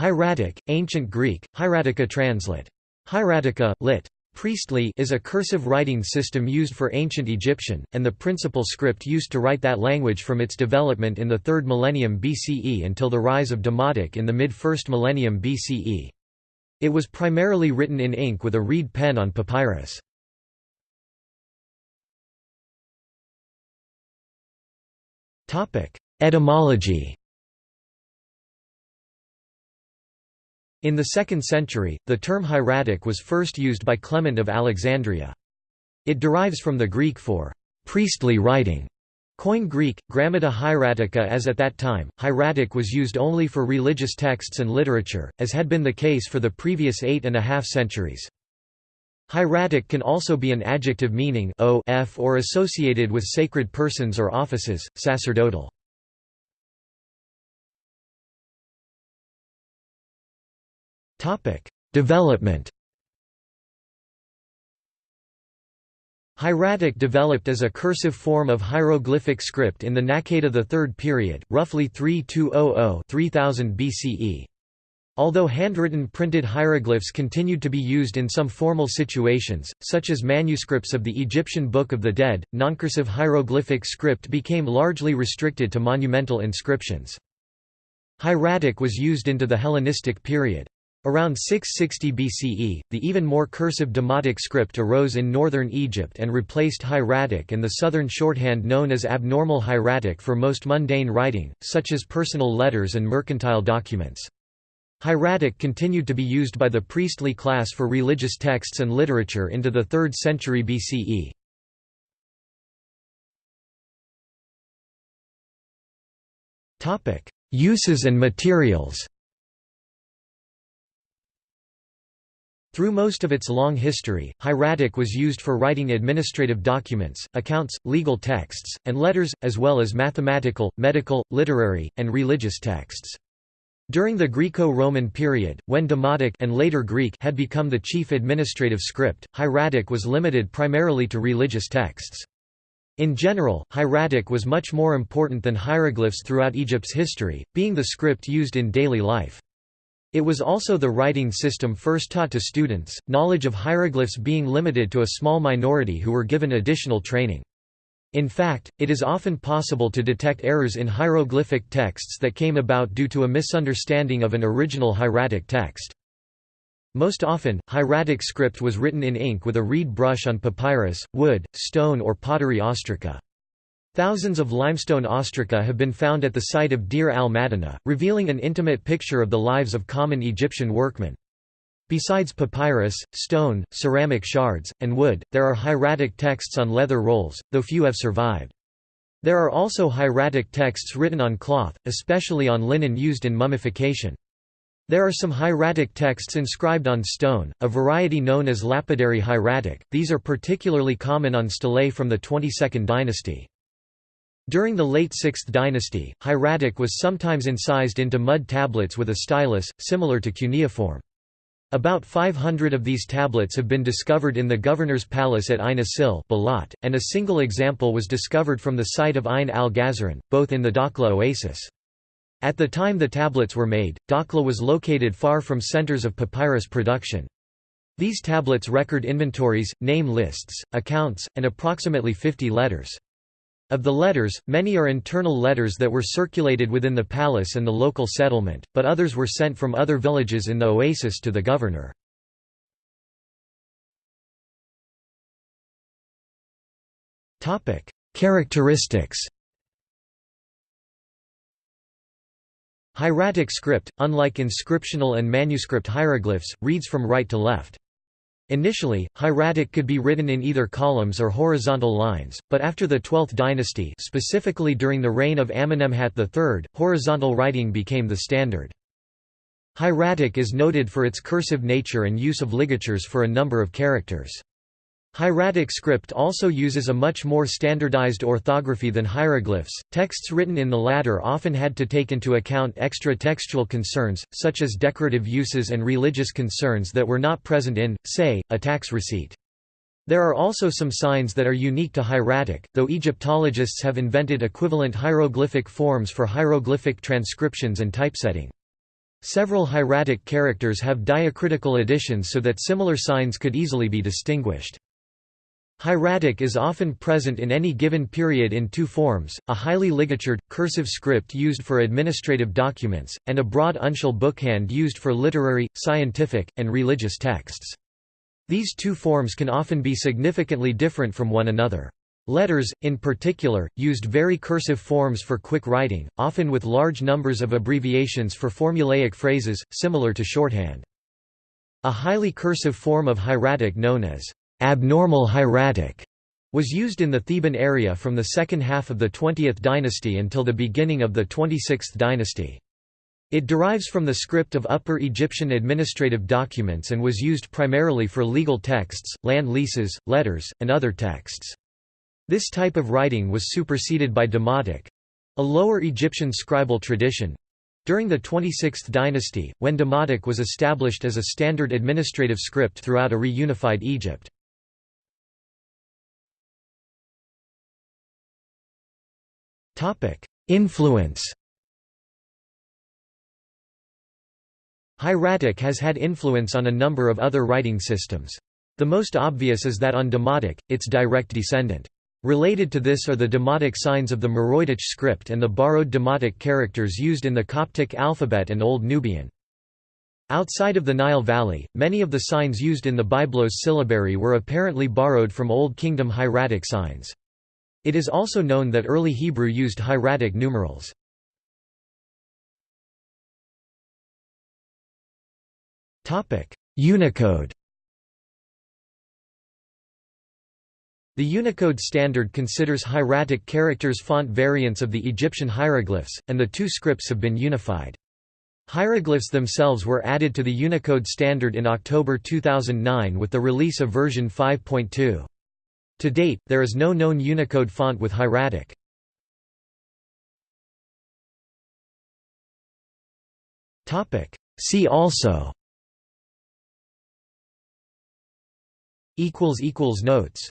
Hieratic, Ancient Greek, hieratica translate. Hieratica, lit. Priestly is a cursive writing system used for ancient Egyptian, and the principal script used to write that language from its development in the 3rd millennium BCE until the rise of Demotic in the mid-1st millennium BCE. It was primarily written in ink with a reed pen on papyrus. Etymology In the 2nd century, the term hieratic was first used by Clement of Alexandria. It derives from the Greek for priestly writing. Koine Greek, Grammata hieratica as at that time, hieratic was used only for religious texts and literature, as had been the case for the previous eight and a half centuries. Hieratic can also be an adjective meaning o f or associated with sacred persons or offices, sacerdotal. Development Hieratic developed as a cursive form of hieroglyphic script in the Naqada III period, roughly 3200–3000 BCE. Although handwritten printed hieroglyphs continued to be used in some formal situations, such as manuscripts of the Egyptian Book of the Dead, noncursive hieroglyphic script became largely restricted to monumental inscriptions. Hieratic was used into the Hellenistic period. Around 660 BCE, the even more cursive Demotic script arose in northern Egypt and replaced hieratic and the southern shorthand known as abnormal hieratic for most mundane writing, such as personal letters and mercantile documents. Hieratic continued to be used by the priestly class for religious texts and literature into the 3rd century BCE. Uses and materials Through most of its long history, hieratic was used for writing administrative documents, accounts, legal texts, and letters, as well as mathematical, medical, literary, and religious texts. During the Greco-Roman period, when Demotic and later Greek had become the chief administrative script, hieratic was limited primarily to religious texts. In general, hieratic was much more important than hieroglyphs throughout Egypt's history, being the script used in daily life. It was also the writing system first taught to students, knowledge of hieroglyphs being limited to a small minority who were given additional training. In fact, it is often possible to detect errors in hieroglyphic texts that came about due to a misunderstanding of an original hieratic text. Most often, hieratic script was written in ink with a reed brush on papyrus, wood, stone or pottery ostraca. Thousands of limestone ostraca have been found at the site of Deir al-Madina, revealing an intimate picture of the lives of common Egyptian workmen. Besides papyrus, stone, ceramic shards, and wood, there are hieratic texts on leather rolls, though few have survived. There are also hieratic texts written on cloth, especially on linen used in mummification. There are some hieratic texts inscribed on stone, a variety known as lapidary hieratic, these are particularly common on stelae from the 22nd dynasty. During the late 6th dynasty, hieratic was sometimes incised into mud tablets with a stylus, similar to cuneiform. About 500 of these tablets have been discovered in the governor's palace at Ain Asil and a single example was discovered from the site of Ain al-Ghazran, both in the Dakhla oasis. At the time the tablets were made, Dakhla was located far from centers of papyrus production. These tablets record inventories, name lists, accounts, and approximately 50 letters. Of the letters, many are internal letters that were circulated within the palace and the local settlement, but others were sent from other villages in the oasis to the governor. Characteristics Hieratic script, unlike inscriptional and manuscript hieroglyphs, reads from right to left. Initially, hieratic could be written in either columns or horizontal lines, but after the 12th dynasty specifically during the reign of Amenemhat III, horizontal writing became the standard. Hieratic is noted for its cursive nature and use of ligatures for a number of characters. Hieratic script also uses a much more standardized orthography than hieroglyphs. Texts written in the latter often had to take into account extra textual concerns, such as decorative uses and religious concerns that were not present in, say, a tax receipt. There are also some signs that are unique to hieratic, though Egyptologists have invented equivalent hieroglyphic forms for hieroglyphic transcriptions and typesetting. Several hieratic characters have diacritical additions so that similar signs could easily be distinguished. Hieratic is often present in any given period in two forms, a highly ligatured, cursive script used for administrative documents, and a broad uncial bookhand used for literary, scientific, and religious texts. These two forms can often be significantly different from one another. Letters, in particular, used very cursive forms for quick writing, often with large numbers of abbreviations for formulaic phrases, similar to shorthand. A highly cursive form of hieratic known as abnormal hieratic was used in the Theban area from the second half of the 20th dynasty until the beginning of the 26th dynasty. It derives from the script of Upper Egyptian administrative documents and was used primarily for legal texts, land leases, letters, and other texts. This type of writing was superseded by Demotic—a Lower Egyptian scribal tradition, during the 26th dynasty, when Demotic was established as a standard administrative script throughout a reunified Egypt. Influence Hieratic has had influence on a number of other writing systems. The most obvious is that on Demotic, its direct descendant. Related to this are the demotic signs of the Meroitic script and the borrowed demotic characters used in the Coptic alphabet and Old Nubian. Outside of the Nile Valley, many of the signs used in the Byblos syllabary were apparently borrowed from Old Kingdom hieratic signs. It is also known that early Hebrew used hieratic numerals. Unicode The Unicode standard considers hieratic characters font variants of the Egyptian hieroglyphs, and the two scripts have been unified. Hieroglyphs themselves were added to the Unicode standard in October 2009 with the release of version 5.2. To date, there is no known Unicode font with hieratic. See also. Notes